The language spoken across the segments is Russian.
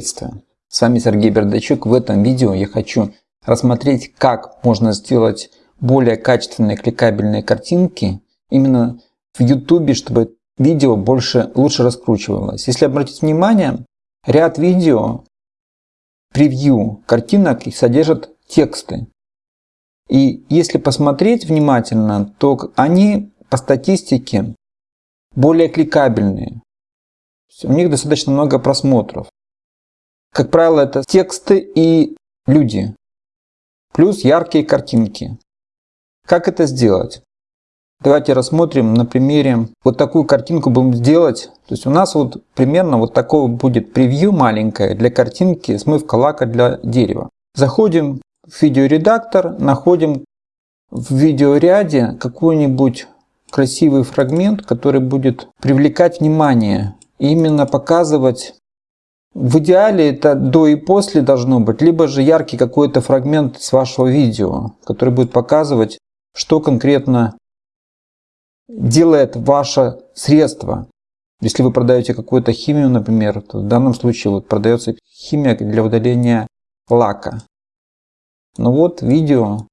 Приветствую! С вами Сергей Бердачук. В этом видео я хочу рассмотреть, как можно сделать более качественные кликабельные картинки именно в YouTube, чтобы видео больше, лучше раскручивалось. Если обратить внимание, ряд видео превью картинок содержат тексты. И если посмотреть внимательно, то они по статистике более кликабельные. У них достаточно много просмотров. Как правило, это тексты и люди. Плюс яркие картинки. Как это сделать? Давайте рассмотрим на примере. Вот такую картинку будем сделать. То есть у нас вот примерно вот такого будет превью маленькое для картинки смывка лака для дерева. Заходим в видеоредактор, находим в видеоряде какой-нибудь красивый фрагмент, который будет привлекать внимание. И именно показывать в идеале это до и после должно быть, либо же яркий какой-то фрагмент с вашего видео, который будет показывать, что конкретно делает ваше средство. Если вы продаете какую-то химию, например, то в данном случае вот продается химия для удаления лака. Ну вот видео.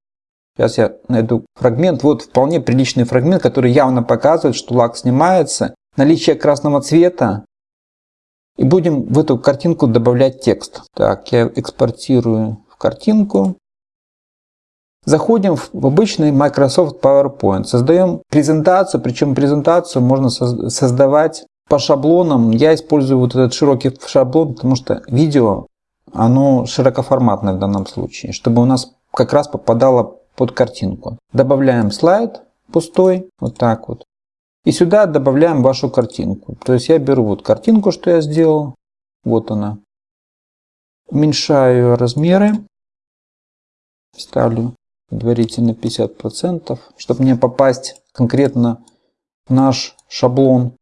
Сейчас я найду фрагмент. Вот вполне приличный фрагмент, который явно показывает, что лак снимается. Наличие красного цвета и будем в эту картинку добавлять текст. Так, я экспортирую в картинку. Заходим в обычный Microsoft PowerPoint. Создаем презентацию, причем презентацию можно создавать по шаблонам. Я использую вот этот широкий шаблон, потому что видео, оно широкоформатное в данном случае, чтобы у нас как раз попадало под картинку. Добавляем слайд пустой, вот так вот. И сюда добавляем вашу картинку. То есть я беру вот картинку, что я сделал. Вот она. Уменьшаю размеры. Ставлю предварительно 50%, чтобы мне попасть конкретно в наш шаблон.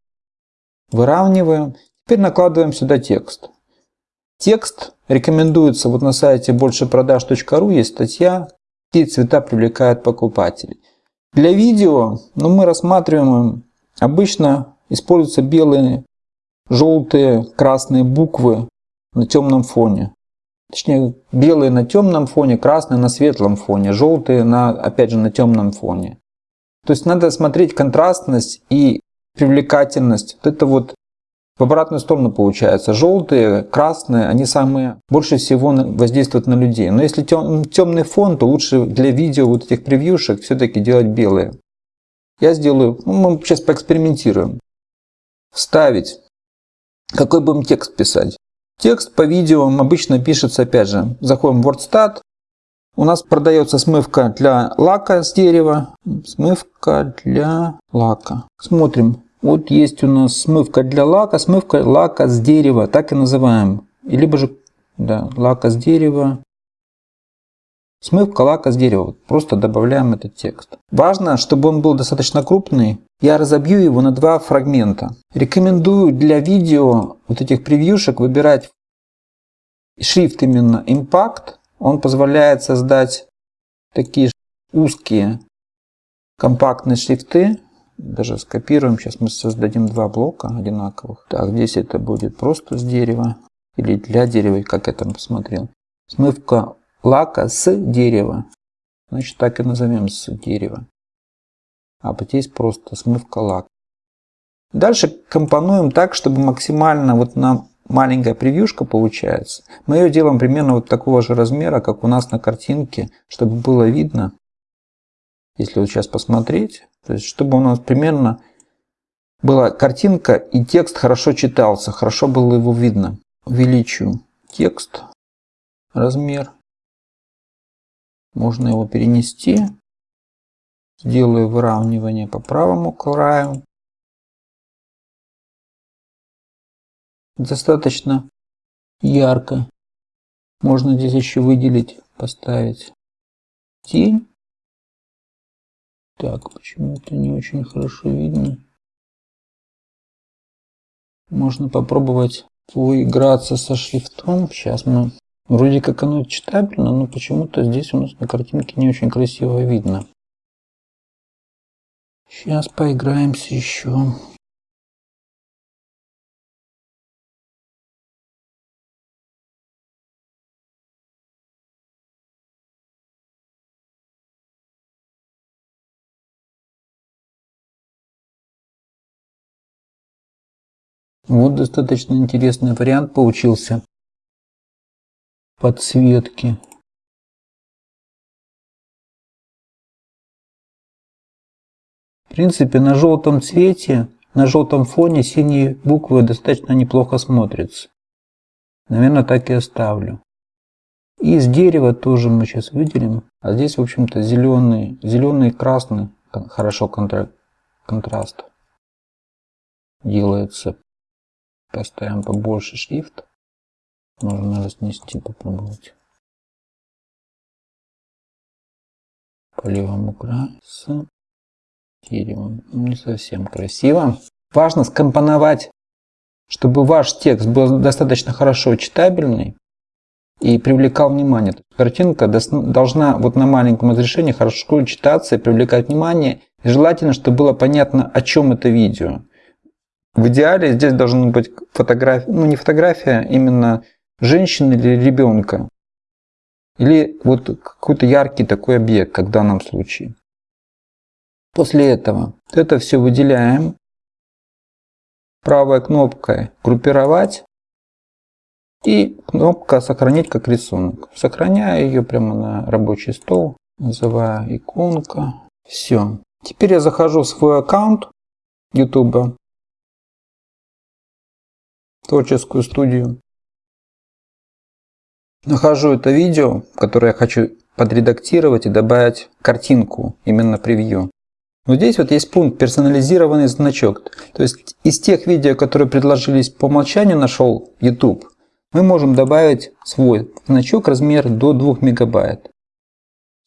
Выравниваем. Теперь накладываем сюда текст. Текст рекомендуется вот на сайте большепродаж.ру есть статья «Какие цвета привлекают покупателей». Для видео ну, мы рассматриваем Обычно используются белые, желтые, красные буквы на темном фоне. Точнее, белые на темном фоне, красные на светлом фоне, желтые на, опять же, на темном фоне. То есть надо смотреть контрастность и привлекательность. Вот это вот в обратную сторону получается. Желтые, красные, они самые больше всего воздействуют на людей. Но если темный фон, то лучше для видео вот этих превьюшек все-таки делать белые. Я сделаю, ну, мы сейчас поэкспериментируем. Вставить. Какой будем текст писать? Текст по видео обычно пишется, опять же, заходим в WordStat. У нас продается смывка для лака с дерева. Смывка для лака. Смотрим. Вот есть у нас смывка для лака, смывка лака с дерева, так и называем. Либо же да, лака с дерева. Смывка лака с дерева. Просто добавляем этот текст. Важно, чтобы он был достаточно крупный. Я разобью его на два фрагмента. Рекомендую для видео вот этих превьюшек выбирать шрифт именно Impact. Он позволяет создать такие узкие компактные шрифты. Даже скопируем. Сейчас мы создадим два блока одинаковых. Так, здесь это будет просто с дерева. Или для дерева, как я там посмотрел. Смывка лака с дерева. Значит, так и назовем с дерева. А вот здесь просто смывка лака. Дальше компонуем так, чтобы максимально вот нам маленькая превьюшка получается. Мы ее делаем примерно вот такого же размера, как у нас на картинке, чтобы было видно. Если вот сейчас посмотреть, то есть чтобы у нас примерно была картинка и текст хорошо читался, хорошо было его видно. Увеличу текст, размер можно его перенести. Сделаю выравнивание по правому краю. Достаточно ярко. Можно здесь еще выделить, поставить тень. Так, почему-то не очень хорошо видно. Можно попробовать поиграться со шрифтом. Сейчас мы Вроде как оно читабельно, но почему-то здесь у нас на картинке не очень красиво видно. Сейчас поиграемся еще. Вот достаточно интересный вариант получился подсветки. В принципе, на желтом цвете, на желтом фоне синие буквы достаточно неплохо смотрятся. Наверное, так и оставлю. И из дерева тоже мы сейчас выделим. А здесь, в общем-то, зеленый, зеленый и красный, хорошо контра контраст делается. Поставим побольше шрифт. Можно разнести, попробовать. По левому краю с деревом. Не совсем красиво. Важно скомпоновать, чтобы ваш текст был достаточно хорошо читабельный и привлекал внимание. Картинка должна вот на маленьком разрешении хорошо читаться и привлекать внимание. И желательно, чтобы было понятно, о чем это видео. В идеале здесь должна быть фотография, ну не фотография, а именно женщины или ребенка. Или вот какой-то яркий такой объект, как в данном случае. После этого это все выделяем. Правой кнопкой группировать. И кнопка сохранить как рисунок. Сохраняю ее прямо на рабочий стол. Называю иконка. Все. Теперь я захожу в свой аккаунт YouTube. Творческую студию. Нахожу это видео, которое я хочу подредактировать и добавить картинку, именно превью. Вот здесь вот есть пункт персонализированный значок. То есть из тех видео, которые предложились по умолчанию нашел YouTube, мы можем добавить свой значок размер до 2 мегабайт.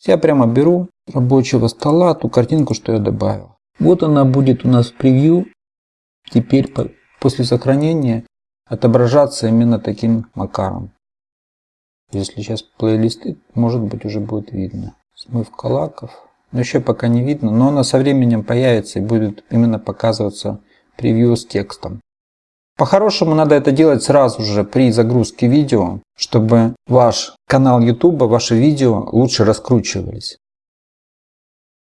Я прямо беру рабочего стола ту картинку, что я добавил. Вот она будет у нас в превью. Теперь после сохранения отображаться именно таким макаром. Если сейчас плейлисты, может быть уже будет видно. Смывка лаков. Но еще пока не видно, но она со временем появится и будет именно показываться превью с текстом. По-хорошему надо это делать сразу же при загрузке видео, чтобы ваш канал YouTube, ваши видео лучше раскручивались.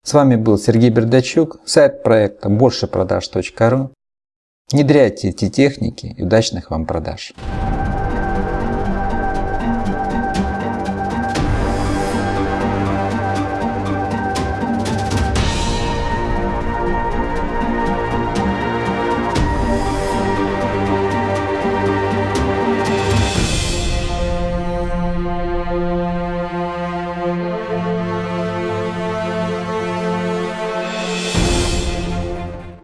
С вами был Сергей Бердачук, сайт проекта большепродаж.ру. Внедряйте эти техники и удачных вам продаж!